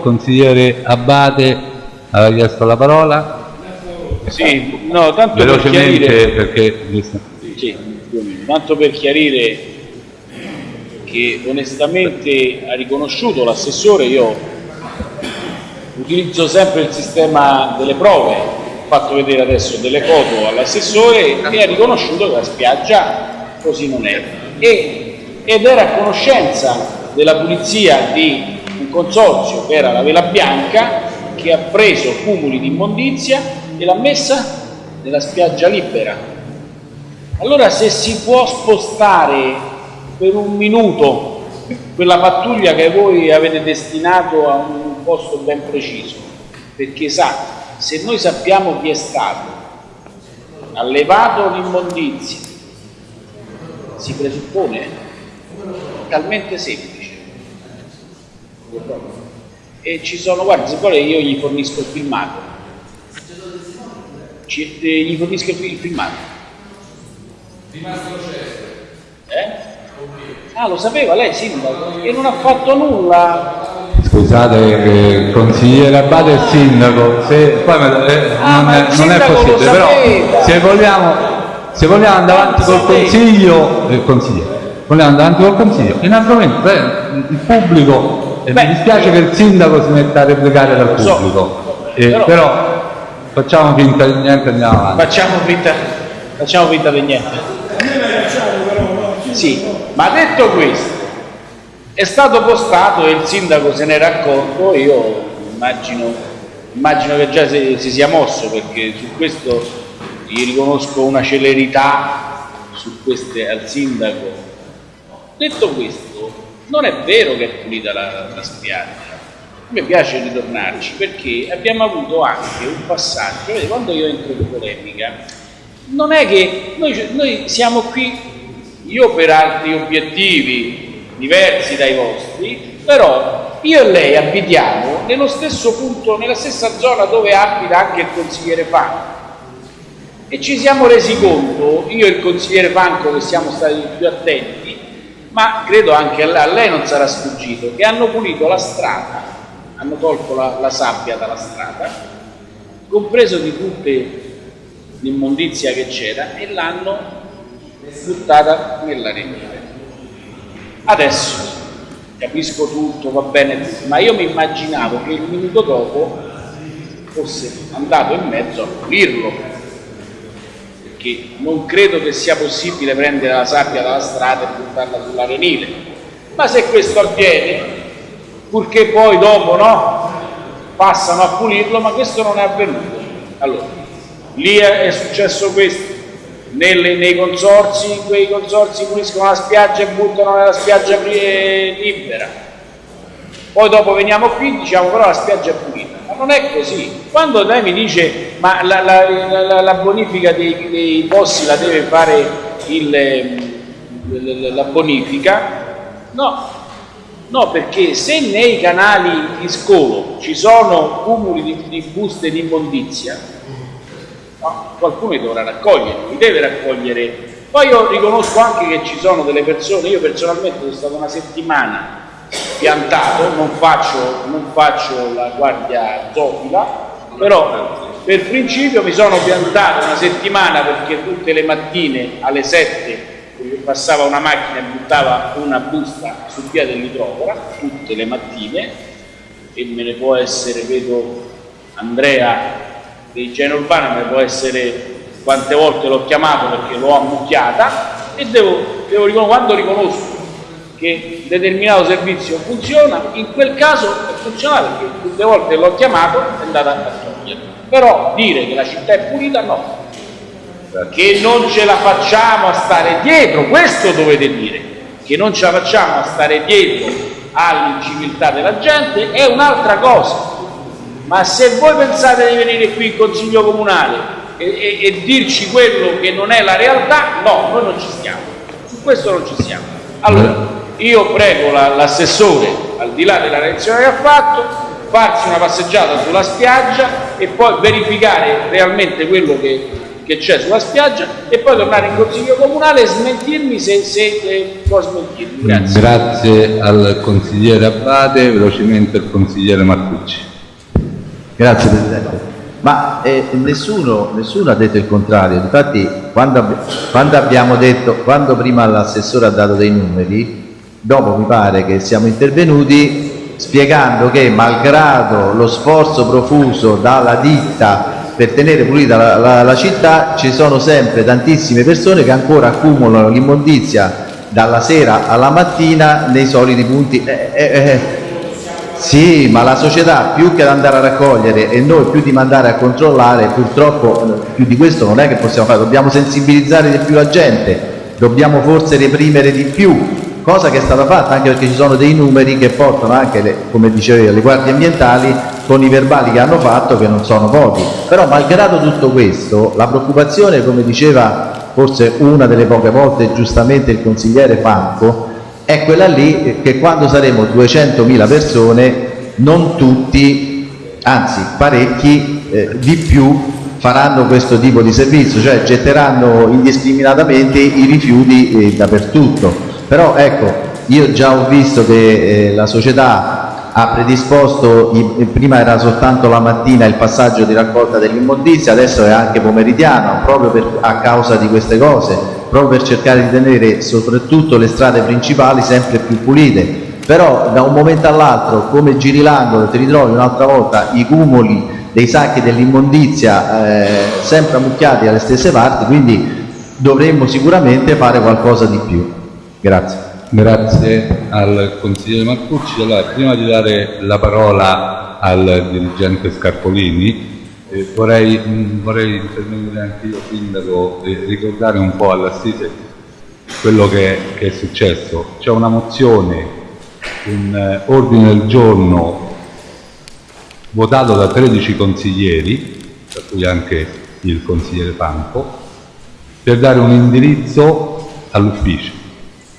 Consigliere Abate aveva chiesto la parola. Sì, no, tanto per Velocemente chiarire, perché sì, tanto per chiarire che onestamente ha riconosciuto l'assessore, io utilizzo sempre il sistema delle prove, ho fatto vedere adesso delle foto all'assessore e ha riconosciuto che la spiaggia così non è. E, ed era a conoscenza della pulizia di un consorzio che era la Vela Bianca che ha preso cumuli di immondizia e l'ha messa nella spiaggia libera. Allora se si può spostare per un minuto quella pattuglia che voi avete destinato a un posto ben preciso, perché sa, se noi sappiamo chi è stato, ha levato l'immondizia, si presuppone talmente semplice e ci sono, guarda, se vuole io gli fornisco il filmato. Ci, eh, gli fornisco il, il filmato. Eh? Ah, lo sapeva lei, sindaco, e non ha fatto nulla. Scusate, eh, consigliere Abate e sindaco, se, poi eh, Ah, non, è, non è possibile, però se vogliamo, se vogliamo andare avanti Lo col consiglio, il consigliere, vogliamo andare avanti col consiglio, in altro momento eh, il pubblico, Beh, mi dispiace che il sindaco si metta a replicare dal so, pubblico, Eh, però- però, facciamo finta di niente andiamo avanti. Facciamo finta, facciamo finta di niente. Sì, ma detto questo, è stato postato e il sindaco se n'era accorto, io immagino, immagino che già si, si sia mosso perché su questo gli riconosco una celerità su queste al sindaco. Detto questo, non è vero che è pulita la, la spiaggia. Me piace ritornarci perché abbiamo avuto anche un passaggio, vedete, quando io entro in polemica, non è che noi, noi siamo qui, io per altri obiettivi diversi dai vostri, però io e lei abitiamo nello stesso punto, nella stessa zona dove abita anche il consigliere Fanco. E ci siamo resi conto, io e il consigliere Fanco che siamo stati più attenti, ma credo anche a lei, non sarà sfuggito, che hanno pulito la strada, hanno tolto la, la sabbia dalla strada, compreso di tutte l'immondizia che c'era e l'hanno buttata nell'arenile. Adesso capisco tutto, va bene tutto, ma io mi immaginavo che il minuto dopo fosse andato in mezzo a pulirlo, perché non credo che sia possibile prendere la sabbia dalla strada e buttarla sull'arenile. Ma se questo avviene, purché poi dopo no, passano a pulirlo, ma questo non è avvenuto. Allora, lì è, successo questo. Nelle- nei consorzi, quei consorzi puliscono la spiaggia e buttano nella spiaggia eh, libera. Poi dopo veniamo qui e diciamo però la spiaggia è pulita. Non è così. Quando lei mi dice ma la, la- la- la bonifica dei, dei posti la deve fare il, ehm, la bonifica, no, no, perché se nei canali di scolo ci sono cumuli di, di buste di immondizia, no, qualcuno li dovrà raccogliere, li deve raccogliere. Poi io riconosco anche che ci sono delle persone, io personalmente sono stato una settimana piantato, non faccio, non faccio la guardia zoofila, però per principio mi sono piantato una settimana perché tutte le mattine alle 7 passava una macchina e buttava una busta sul via dell'idrofora, tutte le mattine, e me ne può essere, vedo Andrea di igiene urbana, me ne può essere quante volte l'ho chiamato perché l'ho ammucchiata e devo, devo quando riconosco che determinato servizio funziona, in quel caso è funzionato perché tutte volte l'ho chiamato è andata a togliere. Però dire che la città è pulita no, che non ce la facciamo a stare dietro, questo dovete dire, che non ce la facciamo a stare dietro all'inciviltà della gente è un'altra cosa. Ma se voi pensate di venire qui in consiglio comunale e, e- e dirci quello che non è la realtà, no, noi non ci stiamo. Su questo non ci stiamo. Allora, io prego la- l'assessore, al di là della reazione che ha fatto, farsi una passeggiata sulla spiaggia e poi verificare realmente quello che che c'è sulla spiaggia e poi tornare in consiglio comunale e smentirmi se, se eh, può smentirmi. Grazie. Grazie al consigliere Abbate, velocemente il consigliere Marcucci. Grazie Presidente. Ma eh, nessuno, nessuno ha detto il contrario, infatti quando, quando abbiamo detto, quando prima l'assessore ha dato dei numeri, dopo mi pare che siamo intervenuti spiegando che malgrado lo sforzo profuso dalla ditta per tenere pulita la, la- la città, ci sono sempre tantissime persone che ancora accumulano l'immondizia dalla sera alla mattina nei soliti punti. Eh, eh, eh, sì, ma la società più che ad andare a raccogliere e noi più di mandare a controllare, purtroppo eh, più di questo non è che possiamo fare, dobbiamo sensibilizzare di più la gente, dobbiamo forse reprimere di più, cosa che è stata fatta anche perché ci sono dei numeri che portano anche, le, come dicevo io, le guardie ambientali con i verbali che hanno fatto che non sono pochi. Però malgrado tutto questo, la preoccupazione, come diceva forse una delle poche volte giustamente il consigliere Franco, è quella lì che quando saremo 200.000 persone non tutti, anzi parecchi eh, di più faranno questo tipo di servizio, cioè getteranno indiscriminatamente i rifiuti eh, dappertutto. Però ecco, io già ho visto che eh, la società ha predisposto, i- prima era soltanto la mattina il passaggio di raccolta dell'immondizia, adesso è anche pomeridiano, proprio per- a causa di queste cose, proprio per cercare di tenere soprattutto le strade principali sempre più pulite. Però da un momento all'altro, come giri l'angolo, ti ritrovi un'altra volta i cumuli dei sacchi dell'immondizia eh, sempre ammucchiati alle stesse parti, quindi dovremmo sicuramente fare qualcosa di più. Grazie. Grazie al consigliere Marcucci. Allora, prima di dare la parola al dirigente Scarpolini, eh, vorrei, mh, vorrei intervenire anche io, sindaco, e ricordare un po' all'assise quello che, che è successo. C'è una mozione, un eh, ordine del giorno votato da 13 consiglieri, tra cui anche il consigliere Panco, per dare un indirizzo all'ufficio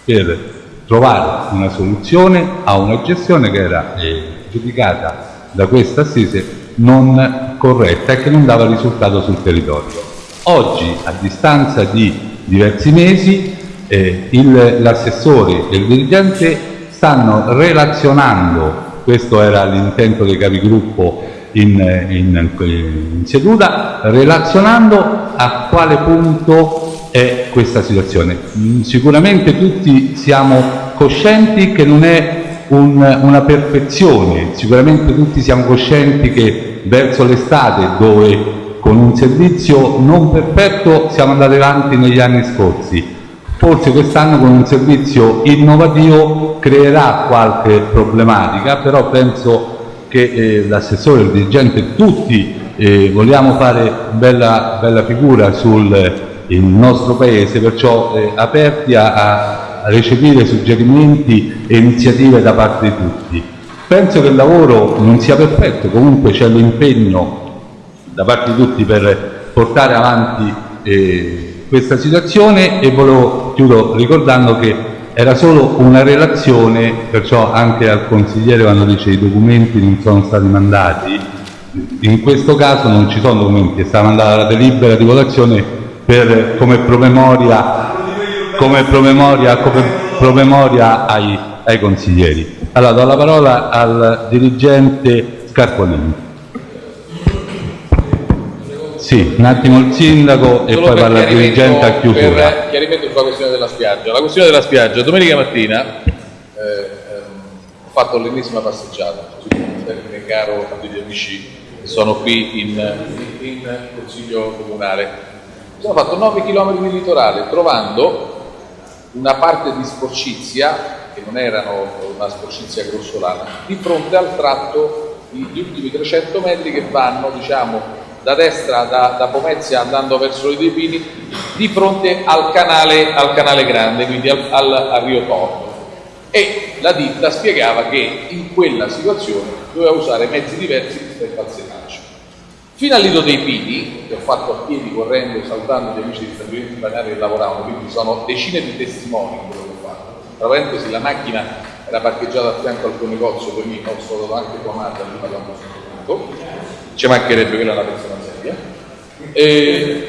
per trovare una soluzione a una gestione che era eh, giudicata da questa assise non corretta e che non dava risultato sul territorio. Oggi, a distanza di diversi mesi, eh, l'assessore e il dirigente stanno relazionando, questo era l'intento dei capigruppo in, in, in seduta, relazionando a quale punto è questa situazione. Mm, Sicuramente tutti siamo coscienti che non è un- una perfezione, sicuramente tutti siamo coscienti che verso l'estate dove con un servizio non perfetto siamo andati avanti negli anni scorsi, forse quest'anno con un servizio innovativo creerà qualche problematica, però penso che eh, l'assessore, il dirigente, tutti eh, vogliamo fare bella, bella figura sul il nostro paese, perciò eh, aperti a, a recepire suggerimenti e iniziative da parte di tutti. Penso che il lavoro non sia perfetto, comunque c'è l'impegno da parte di tutti per portare avanti eh, questa situazione e volevo chiudo ricordando che era solo una relazione, perciò anche al consigliere quando dice i documenti non sono stati mandati, in questo caso non ci sono documenti, è stata mandata la delibera di votazione per, come promemoria, come promemoria, come promemoria ai, ai consiglieri. Allora do la parola al dirigente Scarpolini. Sì, un attimo il sindaco e Solo poi parla il dirigente a chiusura. Per chiarimento sulla questione della spiaggia. La questione della spiaggia, domenica mattina eh, ehm, ho fatto l'ennesima passeggiata, caro a degli amici che sono qui in, in consiglio comunale. Sono fatto 9 km di litorale trovando una parte di sporcizia, che non erano una sporcizia grossolana, di fronte al tratto gli ultimi 300 metri che vanno, diciamo, da destra da, da Pomezia andando verso i Pini, di fronte al canale, al canale grande, quindi al, al, al Rio Torno. E la ditta spiegava che in quella situazione doveva usare mezzi diversi rispetto al senaggio. Fino al dei Pini, che ho fatto a piedi correndo e salutando gli amici di stabilimenti balneari che lavoravano, quindi sono decine di testimoni quello che ho fatto. Tra parentesi, la macchina era parcheggiata a fianco al tuo negozio, quindi ho stato anche chiamata prima quando sono venuto. Ci mancherebbe quella una persona seria. E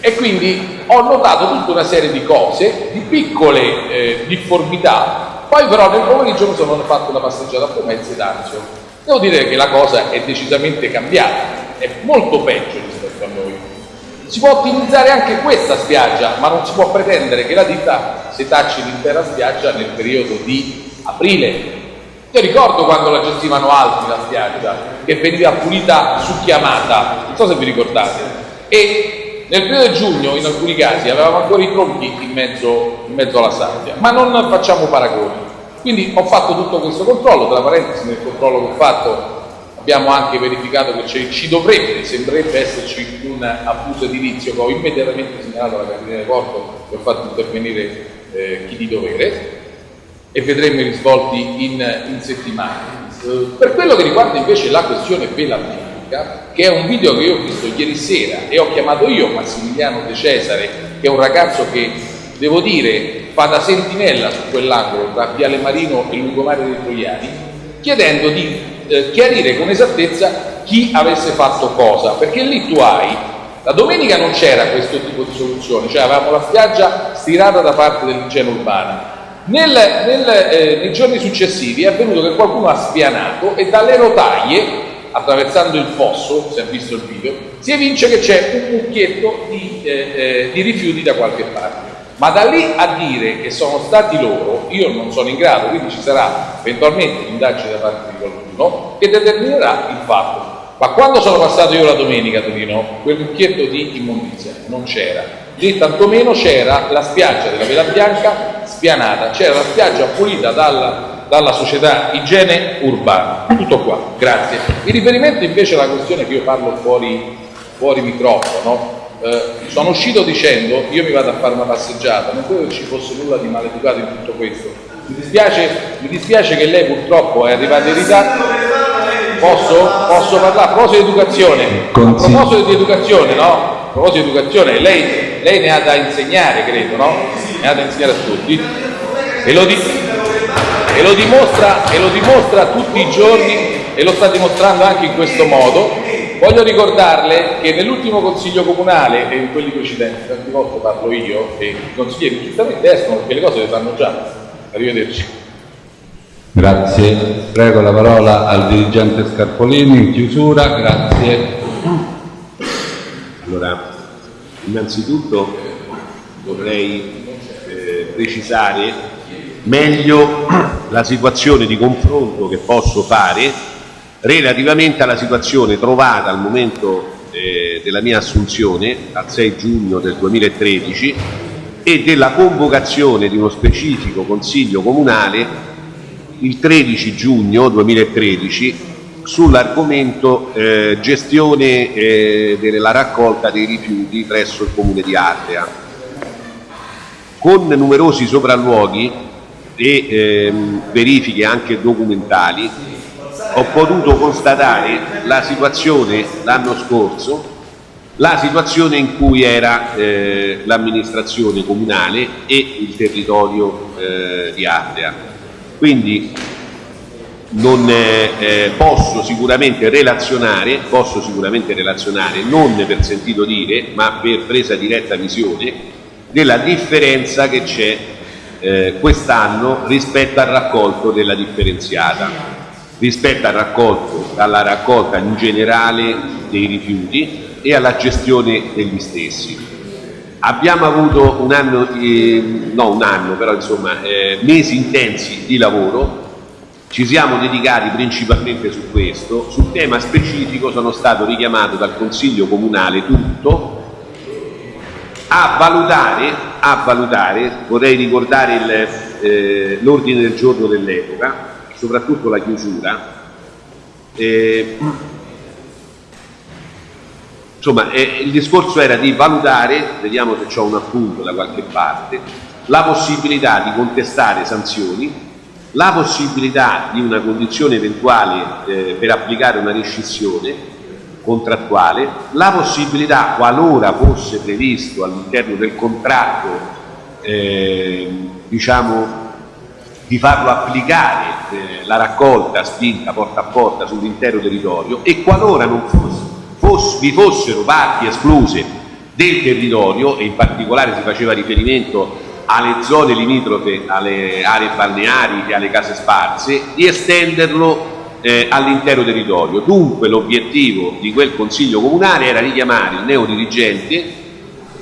e quindi ho notato tutta una serie di cose, di piccole eh, difformità, poi però nel pomeriggio mi sono fatto una passeggiata a Pomezia ed Anzio. Devo dire che la cosa è decisamente cambiata, è molto peggio rispetto a noi. Si può ottimizzare anche questa spiaggia, ma non si può pretendere che la ditta setacci l'intera spiaggia nel periodo di aprile. Io ricordo quando la gestivano altri la spiaggia, che veniva pulita su chiamata, non so se vi ricordate, e nel periodo di giugno, in alcuni casi, avevamo ancora i tronchi in mezzo, in mezzo alla sabbia, ma non facciamo paragoni. Quindi ho fatto tutto questo controllo, tra parentesi nel controllo che ho fatto abbiamo anche verificato che ci dovrebbe, sembrerebbe esserci un abuso edilizio che ho immediatamente segnalato alla Carabinieri di Porto e ho fatto intervenire eh, chi di dovere e vedremo i risvolti in, in settimana. Per quello che riguarda invece la questione Belarmini, Repubblica, che è un video che io ho visto ieri sera e ho chiamato io Massimiliano De Cesare, che è un ragazzo che, devo dire, fa da sentinella su quell'angolo tra Viale Marino e Lungomare dei Troiani, chiedendo di eh, chiarire con esattezza chi avesse fatto cosa, perché lì tu hai la domenica non c'era questo tipo di soluzione, cioè avevamo la spiaggia stirata da parte dell'igiene urbana. Nel, nel, eh, nei giorni successivi è avvenuto che qualcuno ha spianato e dalle rotaie attraversando il fosso, si è visto il video, si evince che c'è un mucchietto di, eh, eh, di rifiuti da qualche parte. Ma da lì a dire che sono stati loro, io non sono in grado, quindi ci sarà eventualmente un'indagine da parte di qualcuno che determinerà il fatto. Ma quando sono passato io la domenica a Torino, quel mucchietto di immondizia non c'era. Lì tantomeno c'era la spiaggia della Vela Bianca spianata, c'era la spiaggia pulita dalla dalla società igiene urbana. Tutto qua, grazie. In riferimento invece alla questione che io parlo fuori, fuori microfono, eh, sono uscito dicendo io mi vado a fare una passeggiata, non credo che ci fosse nulla di maleducato in tutto questo. Mi dispiace, mi dispiace che lei purtroppo è arrivata in ritardo. Posso? Posso parlare? A proposito di educazione, a proposito di educazione, no? A proposito di educazione, lei, lei ne ha da insegnare, credo, no? Ne ha da insegnare a tutti. E lo dico e lo, dimostra, e lo dimostra tutti i giorni e lo sta dimostrando anche in questo modo. Voglio ricordarle che nell'ultimo consiglio comunale e in quelli precedenti, tante volte parlo io e i consiglieri giustamente escono perché le cose le sanno già. Arrivederci. Grazie. Prego la parola al dirigente Scarpolini in chiusura. Grazie. Allora, innanzitutto vorrei eh, precisare meglio la situazione di confronto che posso fare relativamente alla situazione trovata al momento eh, della mia assunzione, al 6 giugno del 2013, e della convocazione di uno specifico Consiglio Comunale il 13 giugno 2013 sull'argomento eh, gestione eh, della raccolta dei rifiuti presso il Comune di Ardea. Con numerosi sopralluoghi e ehm, verifiche anche documentali ho potuto constatare la situazione l'anno scorso, la situazione in cui era eh, l'amministrazione comunale e il territorio eh, di Ardea. Quindi non eh, posso sicuramente relazionare, posso sicuramente relazionare, non per sentito dire, ma per presa diretta visione, della differenza che c'è eh, quest'anno rispetto al raccolto della differenziata, rispetto al raccolto, alla raccolta in generale dei rifiuti e alla gestione degli stessi. Abbiamo avuto un anno, eh, no un anno, però insomma eh, mesi intensi di lavoro, ci siamo dedicati principalmente su questo, sul tema specifico sono stato richiamato dal Consiglio Comunale tutto. A valutare, a valutare vorrei ricordare eh, l'ordine eh, del giorno dell'epoca, soprattutto la chiusura, eh, insomma eh, il discorso era di valutare, vediamo se c'è un appunto da qualche parte, la possibilità di contestare sanzioni, la possibilità di una condizione eventuale eh, per applicare una rescissione contrattuale, la possibilità, qualora fosse previsto all'interno del contratto, eh, diciamo, di farlo applicare eh, la raccolta spinta porta a porta sull'intero territorio e qualora non fosse, fosse, vi fossero parti escluse del territorio e in particolare si faceva riferimento alle zone limitrofe, alle aree balneari e alle case sparse, di estenderlo eh, all'intero territorio. Dunque l'obiettivo di quel Consiglio Comunale era richiamare il neodirigente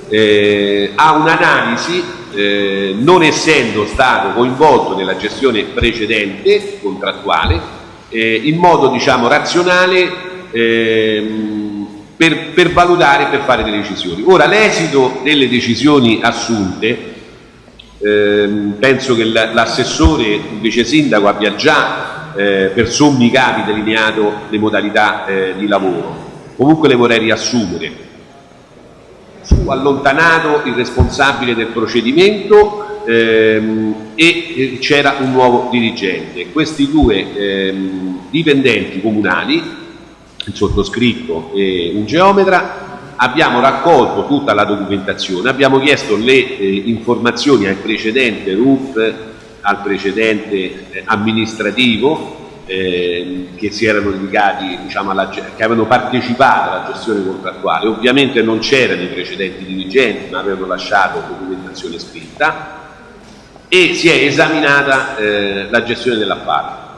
eh, a un'analisi, eh, non essendo stato coinvolto nella gestione precedente, contrattuale, eh, in modo diciamo razionale ehm, per, per valutare e per fare delle decisioni. Ora l'esito delle decisioni assunte ehm, penso che l'assessore, il vice sindaco abbia già eh, per sommi capi delineato le modalità eh, di lavoro. Comunque le vorrei riassumere. Fu allontanato il responsabile del procedimento ehm, e c'era un nuovo dirigente. Questi due ehm, dipendenti comunali, il sottoscritto e un geometra, abbiamo raccolto tutta la documentazione, abbiamo chiesto le eh, informazioni al precedente RUP, al precedente eh, amministrativo eh, che si erano dedicati, diciamo, alla, che avevano partecipato alla gestione contrattuale. Ovviamente non c'erano i precedenti dirigenti, ma avevano lasciato documentazione scritta e si è esaminata eh, la gestione dell'appalto.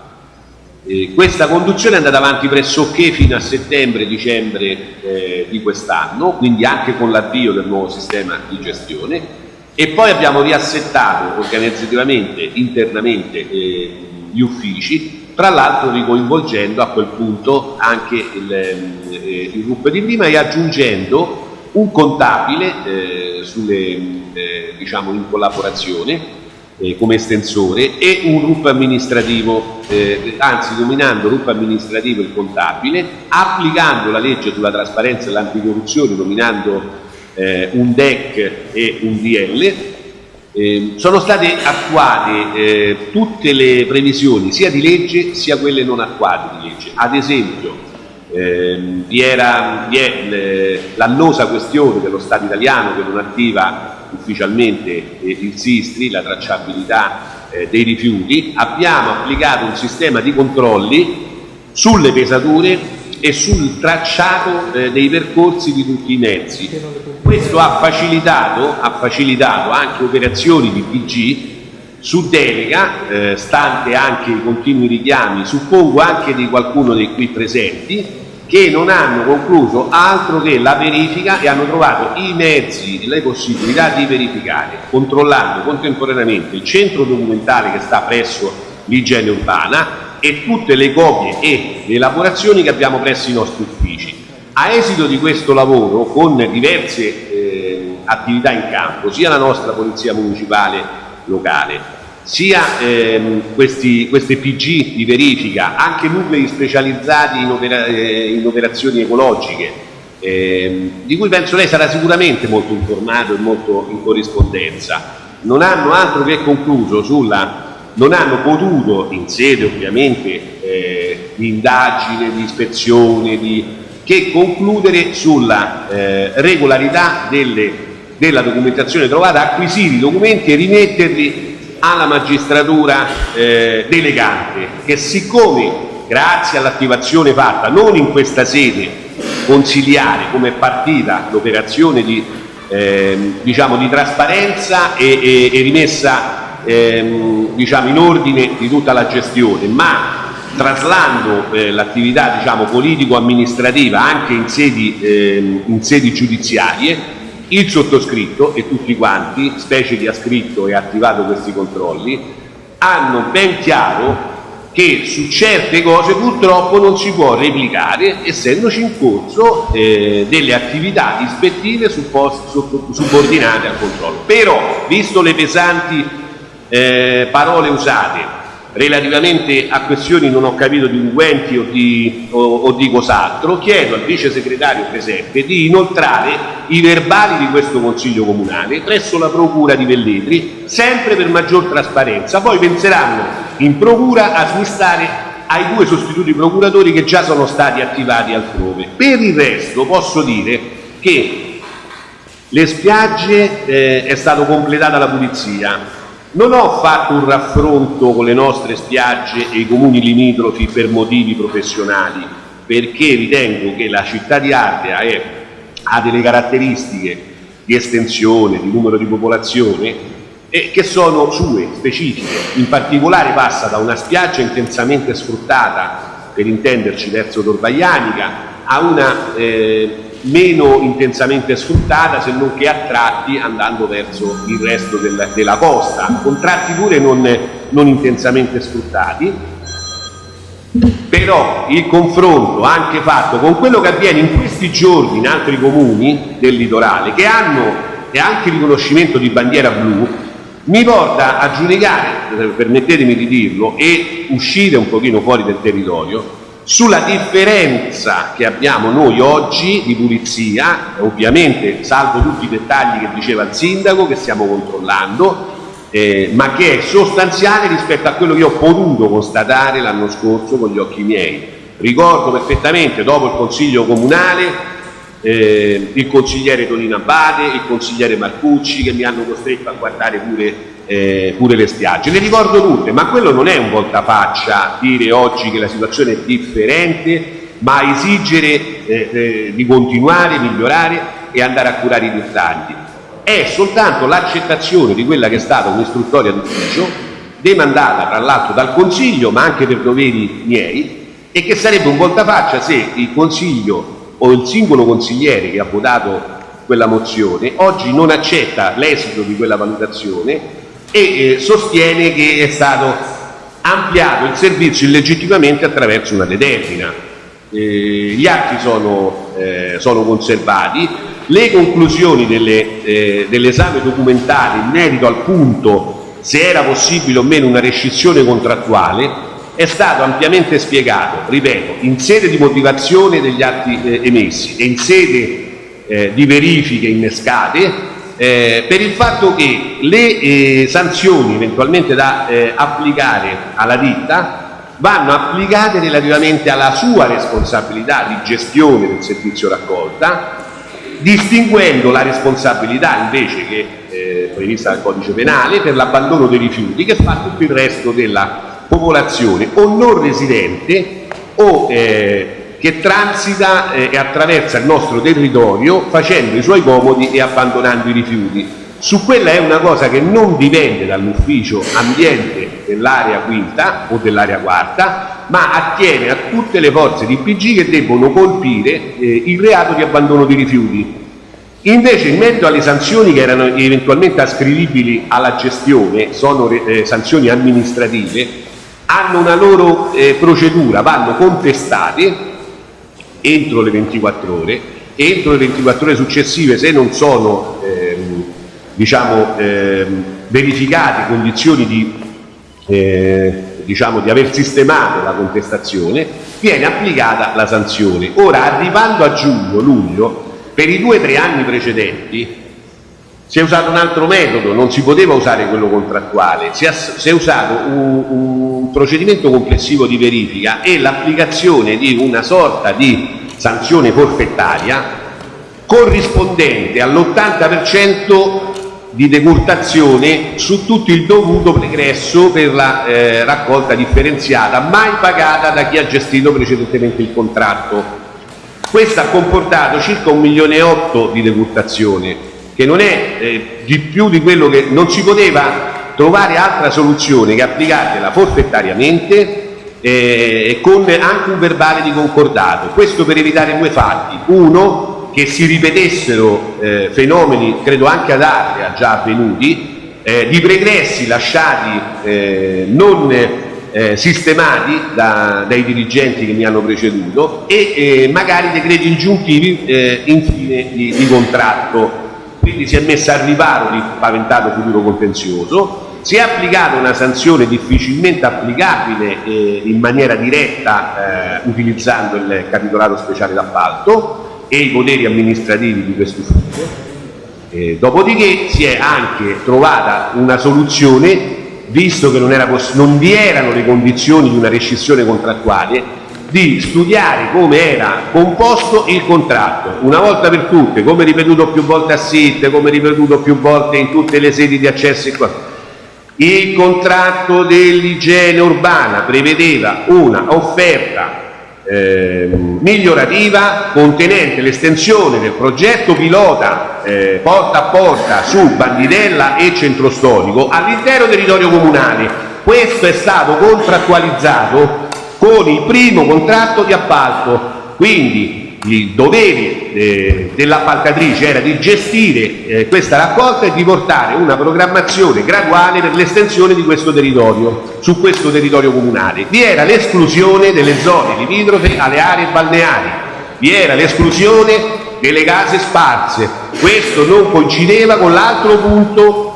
Questa conduzione è andata avanti pressoché fino a settembre-dicembre eh, di quest'anno, quindi anche con l'avvio del nuovo sistema di gestione e poi abbiamo riassettato organizzativamente, internamente eh, gli uffici, tra l'altro ricoinvolgendo a quel punto anche il, eh, il RUP di prima e aggiungendo un contabile eh, sulle, eh, diciamo in collaborazione eh, come estensore e un RUP amministrativo, eh, anzi nominando RUP amministrativo il contabile, applicando la legge sulla trasparenza e l'anticorruzione, nominando eh, un DEC e un DL, eh, sono state attuate eh, tutte le previsioni sia di legge sia quelle non attuate di legge. Ad esempio, ehm, vi, era, vi è l'annosa questione dello Stato italiano che non attiva ufficialmente eh, il SISTRI, la tracciabilità eh, dei rifiuti, abbiamo applicato un sistema di controlli sulle pesature e sul tracciato eh, dei percorsi di tutti i mezzi. Questo ha facilitato, ha facilitato anche operazioni di PG su delega, eh, stante anche i continui richiami, suppongo anche di qualcuno dei qui presenti, che non hanno concluso altro che la verifica e hanno trovato i mezzi, le possibilità di verificare, controllando contemporaneamente il centro documentale che sta presso l'igiene urbana e tutte le copie e le elaborazioni che abbiamo presso i nostri uffici. A esito di questo lavoro, con diverse eh, attività in campo, sia la nostra Polizia Municipale locale, sia ehm, questi, queste PG di verifica, anche nuclei specializzati in, opera, eh, in operazioni ecologiche, ehm, di cui penso lei sarà sicuramente molto informato e molto in corrispondenza, non hanno altro che concluso sulla non hanno potuto, in sede ovviamente eh, di indagine, di ispezione, di, che concludere sulla eh, regolarità delle, della documentazione trovata, acquisire i documenti e rimetterli alla magistratura eh, delegante che siccome grazie all'attivazione fatta non in questa sede consigliare come è partita l'operazione di, eh, diciamo, di trasparenza e, e, e rimessa ehm, diciamo, in ordine di tutta la gestione ma traslando eh, l'attività diciamo, politico-amministrativa anche in sedi, eh, in sedi giudiziarie il sottoscritto e tutti quanti, specie chi ha scritto e attivato questi controlli, hanno ben chiaro che su certe cose purtroppo non si può replicare essendoci in corso eh, delle attività ispettive subordinate al controllo. Però, visto le pesanti eh, parole usate relativamente a questioni non ho capito di unguenti o di, o, o di cos'altro, chiedo al vice segretario presente di inoltrare i verbali di questo Consiglio Comunale presso la Procura di Velletri, sempre per maggior trasparenza. Poi penseranno in Procura a smistare ai due sostituti procuratori che già sono stati attivati altrove. Per il resto posso dire che le spiagge eh, è stata completata la pulizia, non ho fatto un raffronto con le nostre spiagge e i comuni limitrofi per motivi professionali, perché ritengo che la città di Ardea è ha delle caratteristiche di estensione, di numero di popolazione e che sono sue, specifiche. In particolare passa da una spiaggia intensamente sfruttata, per intenderci verso Torvaianica, a una eh, meno intensamente sfruttata se non che a tratti andando verso il resto del, della costa, con tratti pure non, non intensamente sfruttati, però il confronto anche fatto con quello che avviene in questi giorni in altri comuni del litorale che hanno e anche il riconoscimento di bandiera blu mi porta a giudicare, permettetemi di dirlo, e uscire un pochino fuori del territorio sulla differenza che abbiamo noi oggi di pulizia, ovviamente salvo tutti i dettagli che diceva il sindaco che stiamo controllando, eh, ma che è sostanziale rispetto a quello che ho potuto constatare l'anno scorso con gli occhi miei. Ricordo perfettamente dopo il consiglio comunale eh, il consigliere Tonino Abate, il consigliere Marcucci che mi hanno costretto a guardare pure eh, pure le spiagge. Le ricordo tutte, ma quello non è un voltafaccia dire oggi che la situazione è differente, ma esigere eh, eh, di continuare, migliorare e andare a curare i dettagli. È soltanto l'accettazione di quella che è stata un'istruttoria d'ufficio, demandata tra l'altro dal Consiglio, ma anche per doveri miei, e che sarebbe un voltafaccia se il Consiglio o il singolo consigliere che ha votato quella mozione oggi non accetta l'esito di quella valutazione e eh, sostiene che è stato ampliato il servizio illegittimamente attraverso una determina. Eh, gli atti sono, eh, sono, conservati, le conclusioni dell'esame dell documentale in merito al punto se era possibile o meno una rescissione contrattuale è stato ampiamente spiegato, ripeto, in sede di motivazione degli atti emessi e in sede di verifiche innescate eh, per il fatto che le eh, sanzioni eventualmente da eh, applicare alla ditta vanno applicate relativamente alla sua responsabilità di gestione del servizio raccolta, distinguendo la responsabilità invece che eh, prevista dal codice penale per l'abbandono dei rifiuti che fa tutto il resto della popolazione o non residente o eh, che transita eh, e attraversa il nostro territorio facendo i suoi comodi e abbandonando i rifiuti. Su quella è una cosa che non dipende dall'ufficio ambiente dell'area quinta o dell'area quarta, ma attiene a tutte le forze di PG che debbono colpire eh, il reato di abbandono di rifiuti. Invece in merito alle sanzioni che erano eventualmente ascrivibili alla gestione, sono eh, sanzioni amministrative, hanno una loro eh, procedura, vanno contestate entro le 24 ore, entro le 24 ore successive se non sono ehm, diciamo, ehm, verificate condizioni di, eh, diciamo, di aver sistemato la contestazione, viene applicata la sanzione. Ora, arrivando a giugno, luglio, per i due o tre anni precedenti si è usato un altro metodo, non si poteva usare quello contrattuale, si è, usato un, un, procedimento complessivo di verifica e l'applicazione di una sorta di sanzione forfettaria corrispondente all'80% di decurtazione su tutto il dovuto pregresso per la eh, raccolta differenziata mai pagata da chi ha gestito precedentemente il contratto. Questo ha comportato circa un milione e otto di decurtazione che non è eh, di più di quello che non si poteva trovare altra soluzione che applicarla forfettariamente eh, con anche un verbale di concordato. Questo per evitare due fatti. Uno, che si ripetessero eh, fenomeni, credo anche ad Adria già avvenuti, eh, di pregressi lasciati eh, non eh, sistemati da, dai dirigenti che mi hanno preceduto e eh, magari decreti ingiuntivi infine di, di contratto quindi si è messa al riparo di paventato futuro contenzioso, si è applicata una sanzione difficilmente applicabile eh, in maniera diretta eh, utilizzando il capitolato speciale d'appalto e i poteri amministrativi di questo ufficio. Eh, dopodiché si è anche trovata una soluzione, visto che non, era non vi erano le condizioni di una rescissione contrattuale, di studiare come era composto il contratto, una volta per tutte, come ripetuto più volte a SIT, come ripetuto più volte in tutte le sedi di accesso. Il contratto dell'igiene urbana prevedeva una offerta ehm, migliorativa contenente l'estensione del progetto pilota eh, porta a porta su Bandinella e Centro Storico all'intero territorio comunale. Questo è stato contrattualizzato con il primo contratto di appalto, quindi il dovere eh, dell'appaltatrice era di gestire eh, questa raccolta e di portare una programmazione graduale per l'estensione di questo territorio, su questo territorio comunale. Vi era l'esclusione delle zone limitrofe alle aree balneari, vi era l'esclusione delle case sparse. Questo non coincideva con l'altro punto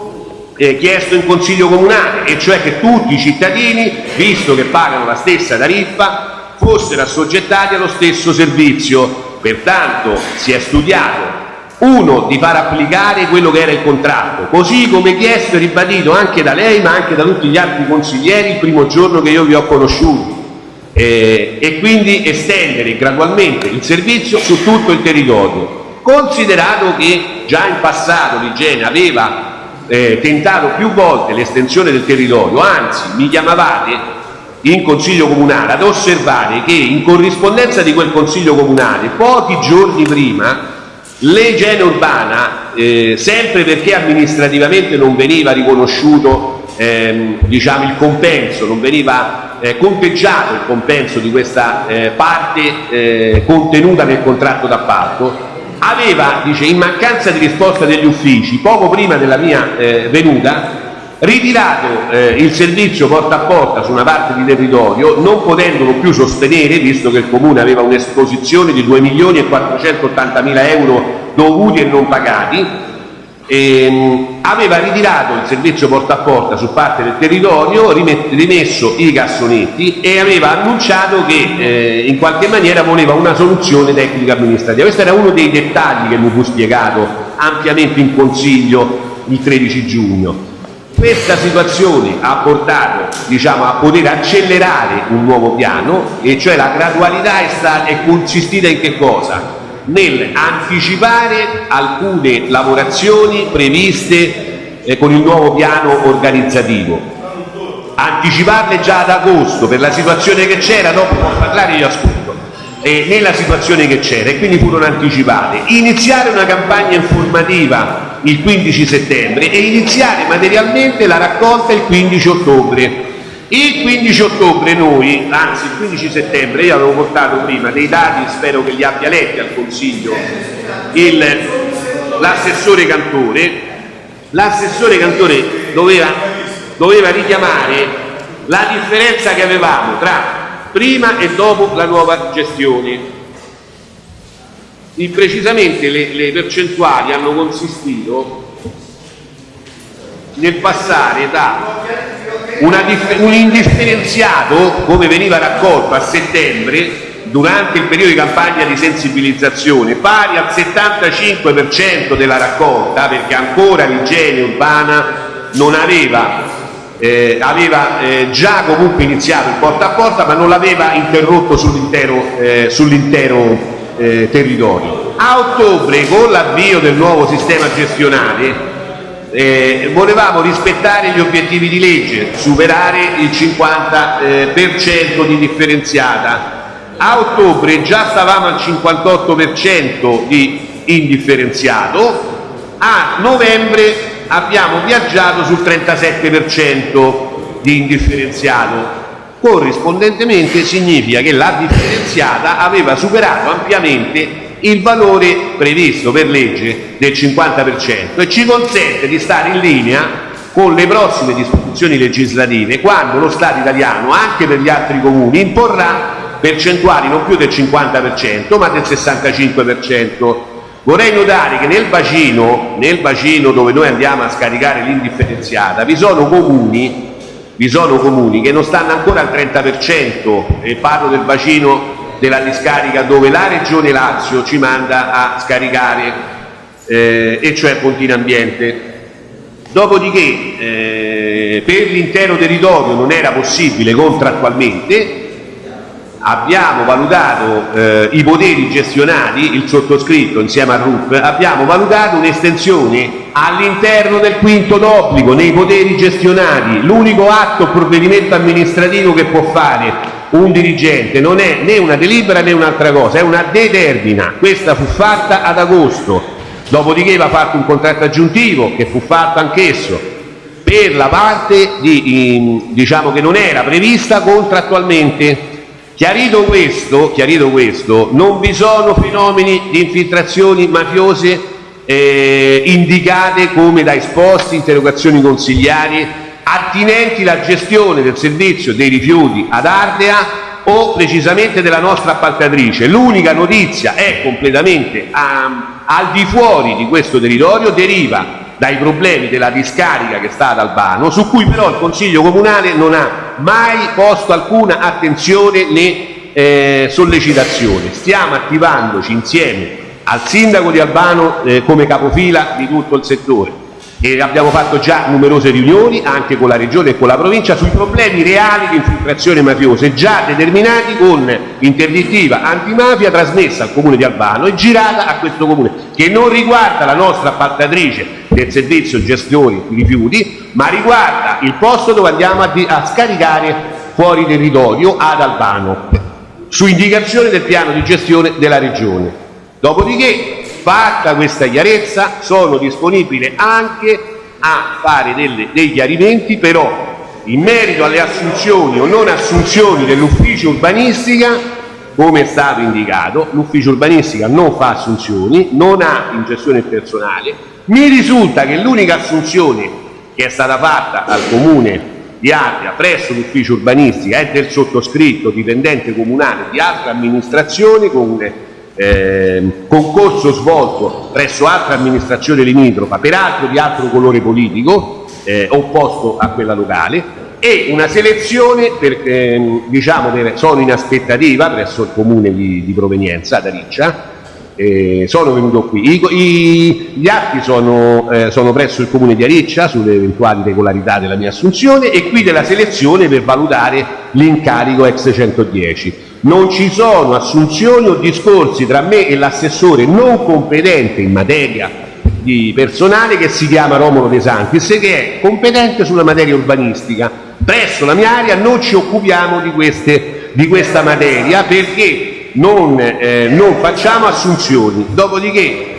eh, chiesto in Consiglio Comunale, e cioè che tutti i cittadini, visto che pagano la stessa tariffa, fossero assoggettati allo stesso servizio. Pertanto si è studiato uno di far applicare quello che era il contratto, così come chiesto e ribadito anche da lei ma anche da tutti gli altri consiglieri il primo giorno che io vi ho conosciuti eh, e quindi estendere gradualmente il servizio su tutto il territorio. Considerato che già in passato l'Igiene aveva eh, tentato più volte l'estensione del territorio, anzi mi chiamavate in Consiglio Comunale ad osservare che in corrispondenza di quel Consiglio Comunale, pochi giorni prima, l'igiene urbana, eh, sempre perché amministrativamente non veniva riconosciuto ehm, diciamo, il compenso, non veniva eh, conteggiato il compenso di questa eh, parte eh, contenuta nel contratto d'appalto, aveva, dice, in mancanza di risposta degli uffici, poco prima della mia eh, venuta, ritirato eh, il servizio porta a porta su una parte di territorio, non potendolo più sostenere, visto che il Comune aveva un'esposizione di 2 milioni e 480 mila euro dovuti e non pagati, ehm, aveva ritirato il servizio porta a porta su parte del territorio, rimesso i cassonetti e aveva annunciato che eh, in qualche maniera voleva una soluzione tecnica amministrativa. Questo era uno dei dettagli che mi fu spiegato ampiamente in consiglio il 13 giugno. Questa situazione ha portato diciamo, a poter accelerare un nuovo piano e cioè la gradualità è, stata, è consistita in che cosa? Nel anticipare alcune lavorazioni previste eh, con il nuovo piano organizzativo. Anticiparle già ad agosto per la situazione che c'era, dopo può parlare io ascolto, eh, nella situazione che c'era e quindi furono anticipate. Iniziare una campagna informativa il 15 settembre e iniziare materialmente la raccolta il 15 ottobre. Il 15 ottobre noi, anzi il 15 settembre, io avevo portato prima dei dati, spero che li abbia letti al Consiglio, l'assessore Cantore, l'assessore Cantore doveva, doveva richiamare la differenza che avevamo tra prima e dopo la nuova gestione. Precisamente le, le percentuali hanno consistito nel passare da un indifferenziato come veniva raccolto a settembre durante il periodo di campagna di sensibilizzazione pari al 75% della raccolta perché ancora l'igiene urbana non aveva eh, aveva eh, già comunque iniziato il porta a porta ma non l'aveva interrotto sull'intero eh, sull eh, territorio. A ottobre, con l'avvio del nuovo sistema gestionale, eh, volevamo rispettare gli obiettivi di legge, superare il 50% eh, di differenziata. A ottobre già stavamo al 58% di indifferenziato, a novembre abbiamo viaggiato sul 37% di indifferenziato corrispondentemente significa che la differenziata aveva superato ampiamente il valore previsto per legge del 50% e ci consente di stare in linea con le prossime disposizioni legislative quando lo Stato italiano, anche per gli altri comuni, imporrà percentuali non più del 50% ma del 65%. Vorrei notare che nel bacino, nel bacino dove noi andiamo a scaricare l'indifferenziata vi sono comuni vi sono comuni che non stanno ancora al 30% e parlo del bacino della discarica dove la Regione Lazio ci manda a scaricare eh, e cioè Pontina Ambiente. Dopodiché eh, per l'intero territorio non era possibile contrattualmente abbiamo valutato eh, i poteri gestionali, il sottoscritto insieme a RUP, abbiamo valutato un'estensione all'interno del quinto d'obbligo, nei poteri gestionali, l'unico atto o provvedimento amministrativo che può fare un dirigente, non è né una delibera né un'altra cosa, è una determina. Questa fu fatta ad agosto, dopodiché va fatto un contratto aggiuntivo che fu fatto anch'esso per la parte di, diciamo che non era prevista contrattualmente. Chiarito questo, chiarito questo, non vi sono fenomeni di infiltrazioni mafiose eh, indicate come da esposti, interrogazioni consigliari, attinenti alla gestione del servizio dei rifiuti ad Ardea o precisamente della nostra appaltatrice. L'unica notizia è completamente a, al di fuori di questo territorio, deriva dai problemi della discarica che sta ad Albano, su cui però il Consiglio Comunale non ha mai posto alcuna attenzione né eh, sollecitazione. Stiamo attivandoci insieme al Sindaco di Albano eh, come capofila di tutto il settore e abbiamo fatto già numerose riunioni anche con la Regione e con la Provincia sui problemi reali di infiltrazione mafiosa già determinati con interdittiva antimafia trasmessa al Comune di Albano e girata a questo Comune che non riguarda la nostra appaltatrice del servizio gestione rifiuti ma riguarda il posto dove andiamo a, a scaricare fuori territorio ad Albano su indicazione del piano di gestione della Regione. Dopodiché fatta questa chiarezza sono disponibile anche a fare delle, dei chiarimenti però in merito alle assunzioni o non assunzioni dell'ufficio urbanistica come è stato indicato l'ufficio urbanistica non fa assunzioni non ha in gestione personale. Mi risulta che l'unica assunzione che è stata fatta al comune di Ardea presso l'ufficio urbanistica è del sottoscritto dipendente comunale di altre amministrazioni con concorso svolto presso altre amministrazioni limitrofa, peraltro di altro colore politico, eh, opposto a quella locale, e una selezione, per, eh, diciamo, per, sono in aspettativa presso il comune di, di provenienza, da Riccia, eh, sono venuto qui. I, i, gli atti sono, eh, sono, presso il comune di Ariccia sulle eventuali regolarità della mia assunzione e qui della selezione per valutare l'incarico ex 110 non ci sono assunzioni o discorsi tra me e l'assessore non competente in materia di personale che si chiama Romolo De Santis che è competente sulla materia urbanistica. Presso la mia area non ci occupiamo di, queste, di questa materia perché non, eh, non facciamo assunzioni. Dopodiché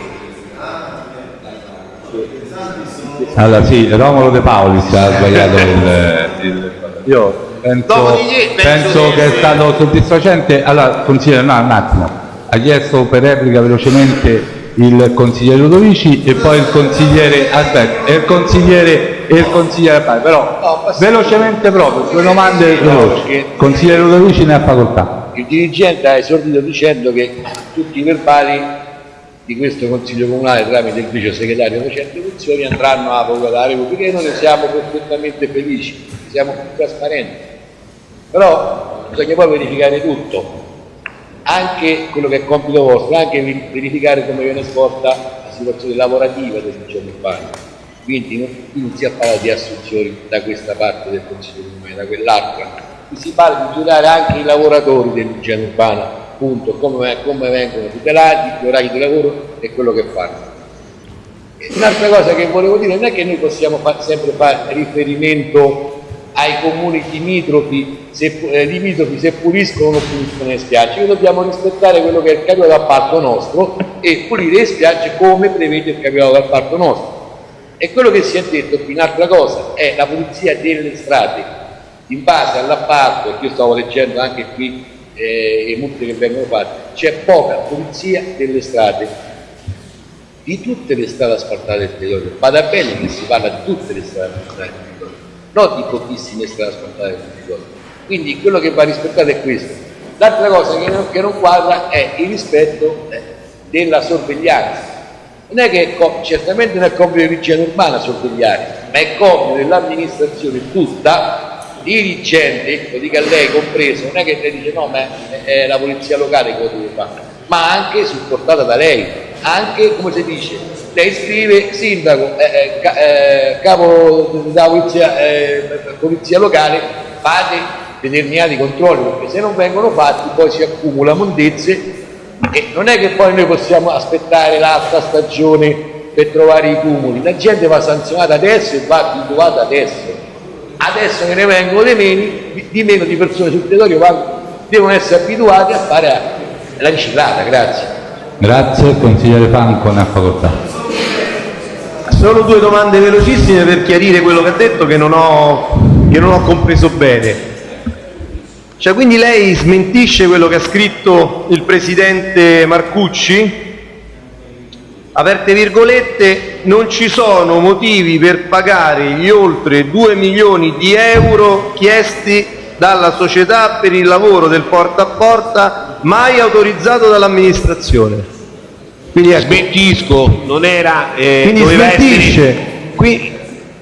allora sì, Romolo De Paoli ha sbagliato il, il... Io penso, penso che è stato soddisfacente. Allora, consigliere, no, un attimo, ha chiesto per replica velocemente il consigliere Ludovici e poi il consigliere, aspetta, e il consigliere, e il consigliere però no, velocemente proprio, due domande veloci. Consigliere Ludovici ne ha facoltà. Il dirigente ha esordito dicendo che tutti i verbali di questo Consiglio Comunale tramite il vice segretario facente funzioni andranno a votare perché noi ne siamo perfettamente felici, siamo più trasparenti però bisogna poi verificare tutto, anche quello che è compito vostro, anche verificare come viene svolta la situazione lavorativa del giorno urbano. Quindi non, non si parla di assunzioni da questa parte del Consiglio Comunale, da quell'altra, si parla di tutelare anche i lavoratori dell'igiene urbana, appunto, come, come vengono tutelati, gli orari di lavoro e quello che fanno. Un'altra cosa che volevo dire non è che noi possiamo fa sempre fare riferimento ai comuni limitrofi se, eh, limitrofi se puliscono o puliscono le spiagge, noi dobbiamo rispettare quello che è il capitolo d'appalto nostro e pulire le spiagge come prevede il capitolo d'appalto nostro. E quello che si è detto qui, un'altra cosa, è la pulizia delle strade. In base all'appalto, io stavo leggendo anche qui eh, le multe che vengono fatte, c'è poca pulizia delle strade di tutte le strade asfaltate del territorio. Vada bene che si parla di tutte le strade asfaltate non di pochissime strade asfaltate del territorio. Quindi quello che va rispettato è questo. L'altra cosa che non, che non, quadra è il rispetto eh, della sorveglianza. Non è che è certamente non è compito dell'igiene urbana sorvegliare, ma è compito dell'amministrazione tutta, dirigente, lo dica lei compreso, non è che lei dice no, ma è, è la polizia locale che lo deve fare, ma anche supportata da lei, anche come si dice, lei scrive sindaco, eh, eh, eh capo della polizia, eh, polizia locale, fate determinati controlli perché se non vengono fatti poi si accumula mondezze e non è che poi noi possiamo aspettare l'altra stagione per trovare i cumuli la gente va sanzionata adesso e va abituata adesso adesso che ne vengono di meno di, meno di persone sul territorio devono essere abituati a fare la riciclata. Grazie. Grazie, consigliere Franco, ne ha facoltà. Solo due domande velocissime per chiarire quello che ha detto che non ho, che non ho compreso bene. Cioè, quindi lei smentisce quello che ha scritto il presidente Marcucci? Aperte virgolette, non ci sono motivi per pagare gli oltre 2 milioni di euro chiesti dalla società per il lavoro del porta a porta mai autorizzato dall'amministrazione. Quindi ecco, Smentisco, non era, eh, quindi doveva smentisce. essere- Qui,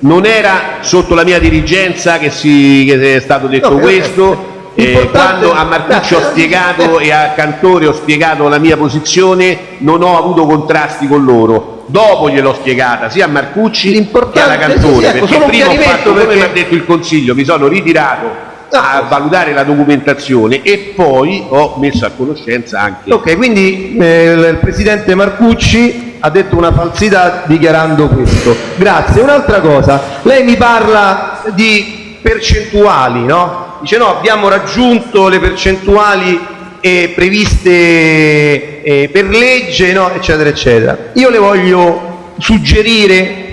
non era sotto la mia dirigenza che, si, che è stato detto No, questo. eh, Eh, quando a Marcucci ho spiegato e a Cantore ho spiegato la mia posizione, non ho avuto contrasti con loro. Dopo gliel'ho spiegata sia a Marcucci che alla Cantore, sì, sì, ecco, perché prima ho fatto come perché- mi ha detto il Consiglio, mi sono ritirato a valutare la documentazione e poi ho messo a conoscenza anche ok, quindi eh, il presidente Marcucci ha detto una falsità dichiarando questo. Grazie. Un'altra cosa, lei mi parla di percentuali, no? Dice no, abbiamo raggiunto le percentuali eh, previste eh, per legge, no? eccetera, eccetera. Io le voglio suggerire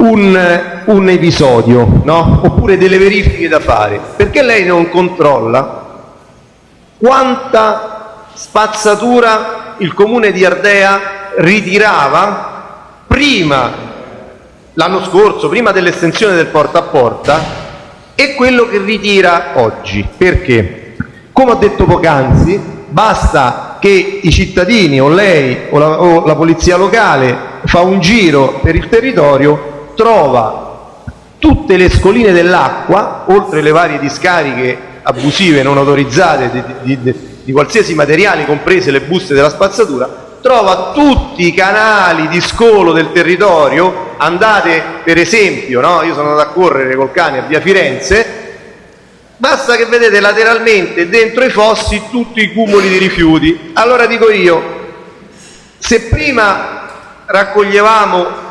un, episodio, no? oppure delle verifiche da fare, perché lei non controlla quanta spazzatura il comune di Ardea ritirava prima, l'anno scorso, prima dell'estensione del porta a porta, e quello che ritira oggi. Perché? Come ho detto poc'anzi, basta che i cittadini o lei o la, o la polizia locale fa un giro per il territorio, trova tutte le scoline dell'acqua, oltre le varie discariche abusive non autorizzate di, di- di- di qualsiasi materiale, comprese le buste della spazzatura, trova tutti i canali di scolo del territorio, andate per esempio, no? io sono andato a correre col cane a via Firenze, basta che vedete lateralmente dentro i fossi tutti i cumuli di rifiuti. Allora dico io, se prima raccoglievamo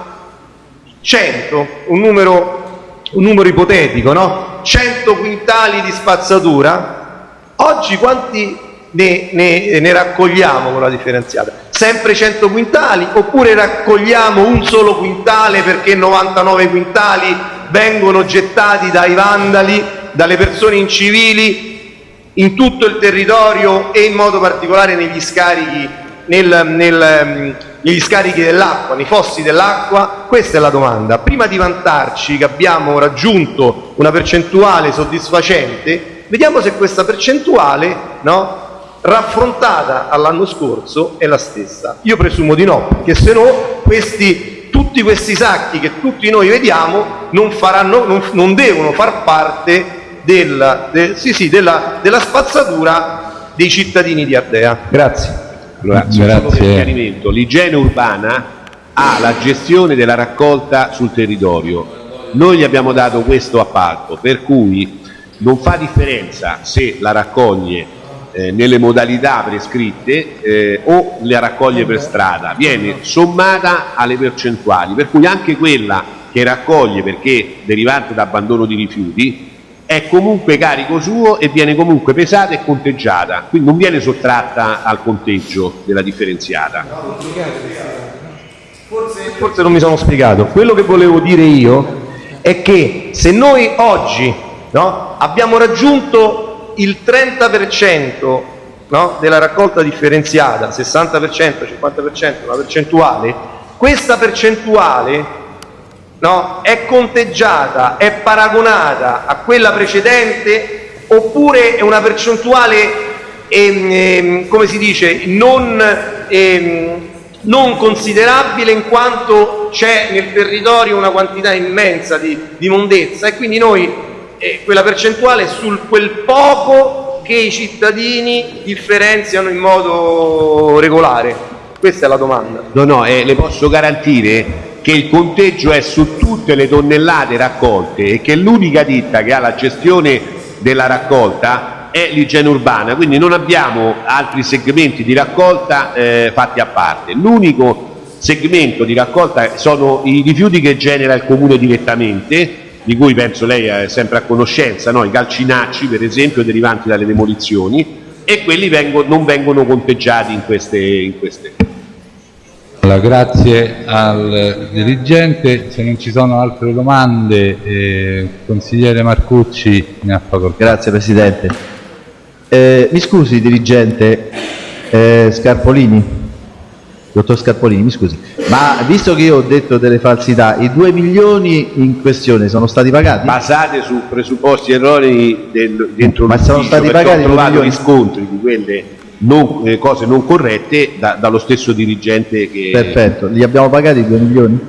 100, un numero, un numero ipotetico, no? 100 quintali di spazzatura, oggi quanti ne, ne- ne raccogliamo con la differenziata? Sempre 100 quintali oppure raccogliamo un solo quintale perché 99 quintali vengono gettati dai vandali, dalle persone incivili in tutto il territorio e in modo particolare negli scarichi, nel- nel, mm, negli scarichi dell'acqua, nei fossi dell'acqua? Questa è la domanda. Prima di vantarci che abbiamo raggiunto una percentuale soddisfacente, vediamo se questa percentuale, no, raffrontata all'anno scorso è la stessa. Io presumo di no, perché se no questi, tutti questi sacchi che tutti noi vediamo non, faranno, non, non devono far parte della, de- sì, sì, della, della spazzatura dei cittadini di Ardea. Grazie. Allora, per Grazie. l'igiene urbana ha la gestione della raccolta sul territorio. Noi gli abbiamo dato questo appalto, per cui non fa differenza se la raccoglie eh, nelle modalità prescritte eh, o la raccoglie per strada, viene sommata alle percentuali, per cui anche quella che raccoglie perché derivante da abbandono di rifiuti è comunque carico suo e viene comunque pesata e conteggiata, quindi non viene sottratta al conteggio della differenziata. Forse non mi sono spiegato. Quello che volevo dire io è che se noi oggi no, abbiamo raggiunto il 30% no, della raccolta differenziata, 60%, 50%, una percentuale, questa percentuale no, è conteggiata, è paragonata a quella precedente oppure è una percentuale, ehm, ehm, come si dice, non, ehm, non considerabile in quanto c'è nel territorio una quantità immensa di, di mondezza e quindi noi eh, quella percentuale è sul quel poco che i cittadini differenziano in modo regolare. Questa è la domanda. No, no, eh, le posso garantire che il conteggio è su tutte le tonnellate raccolte e che l'unica ditta che ha la gestione della raccolta è l'igiene urbana, quindi non abbiamo altri segmenti di raccolta eh, fatti a parte. L'unico segmento di raccolta sono i rifiuti che genera il comune direttamente, di cui penso lei è sempre a conoscenza, no? i calcinacci per esempio derivanti dalle demolizioni e quelli vengo, non vengono conteggiati in queste, in queste. Allora, grazie al dirigente, se non ci sono altre domande, eh, consigliere Marcucci ne ha facoltà. Grazie Presidente. Eh, mi scusi dirigente eh, Scarpolini, dottor Scarpolini, mi scusi, ma visto che io ho detto delle falsità, i 2 milioni in questione sono stati pagati? basate su presupposti erronei del, dentro Ma sono l'ufficio, stati perché pagati ho trovato milioni? riscontri di quelle non- eh, cose non corrette da- dallo stesso dirigente che Perfetto, li abbiamo pagati i 2 milioni?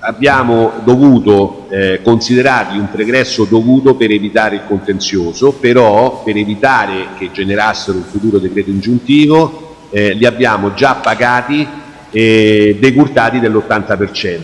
abbiamo dovuto eh, considerarli un pregresso dovuto per evitare il contenzioso, però per evitare che generassero un futuro decreto ingiuntivo eh, li abbiamo già pagati e decurtati dell'80%.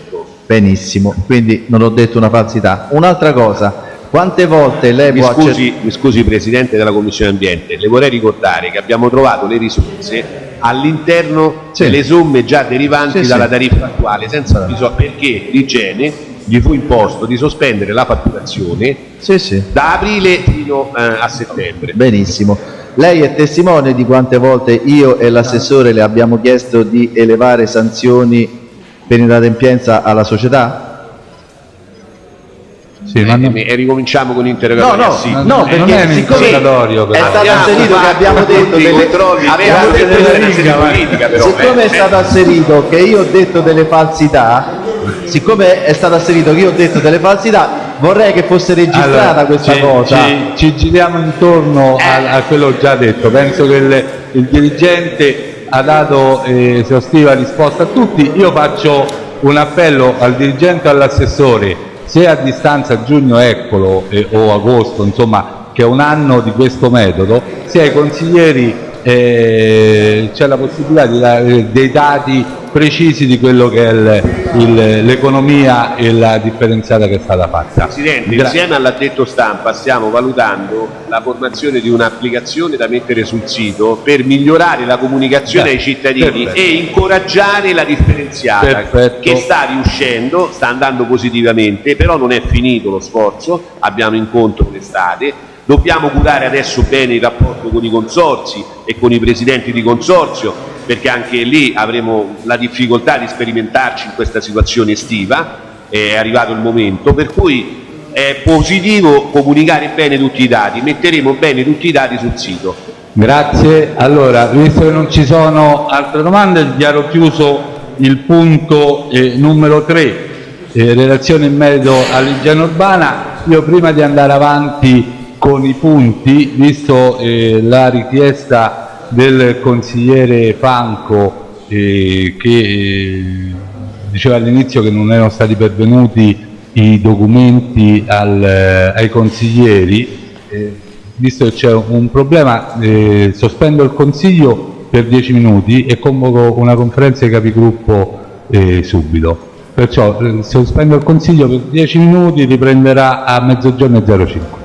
Benissimo, quindi non ho detto una falsità. Un'altra cosa, quante volte lei Mi può scusi, mi scusi Presidente della Commissione Ambiente, le vorrei ricordare che abbiamo trovato le risorse all'interno Sì. delle somme già derivanti Sì, sì. dalla tariffa attuale, senza bisogno, perché l'Igiene gli fu imposto di sospendere la fatturazione Sì, sì. da aprile fino eh, a settembre. Benissimo. Lei è testimone di quante volte io e l'assessore le abbiamo chiesto di elevare sanzioni per inadempienza alla società? Sì, ma non- e, ricominciamo con No, l'interrogatorio. no, sì. no, no, non perché è siccome è stato asserito che abbiamo detto delle abbiamo detto delle- per- politica, però, siccome eh, è stato asserito che io ho detto delle falsità siccome è stato asserito che io ho detto delle falsità vorrei che fosse registrata Allora, questa ci, cosa Ci, ci giriamo intorno a, a quello già detto. Penso che il, il dirigente ha dato eh, esaustiva risposta a tutti. Io faccio un appello al dirigente e all'assessore, se a distanza giugno eccolo eh, o agosto, insomma, che è un anno di questo metodo, se ai consiglieri eh, c'è la possibilità di dare dei dati precisi di quello che è l'economia e la differenziata che è stata fatta. Presidente, Gra- insieme all'addetto stampa stiamo valutando la formazione di un'applicazione da mettere sul sito per migliorare la comunicazione Beh, ai cittadini perfetto. e incoraggiare la differenziata Perfetto. che sta riuscendo, sta andando positivamente, però non è finito lo sforzo, abbiamo incontro l'estate, dobbiamo curare adesso bene il rapporto con i consorzi e con i presidenti di consorzio perché anche lì avremo la difficoltà di sperimentarci in questa situazione estiva, è arrivato il momento, per cui è positivo comunicare bene tutti i dati, metteremo bene tutti i dati sul sito. Grazie. Allora, visto che non ci sono altre domande, dichiaro chiuso il punto eh, numero 3, eh, relazione in merito all'igiene urbana. Io prima di andare avanti con i punti, visto eh, la richiesta del consigliere Franco eh, che eh, diceva all'inizio che non erano stati pervenuti i documenti al- ai consiglieri, eh, visto che c'è un problema, eh, sospendo il consiglio per 10 minuti e convoco una conferenza di capigruppo eh, subito. Perciò eh, sospendo il consiglio per 10 minuti, riprenderà a mezzogiorno e 05.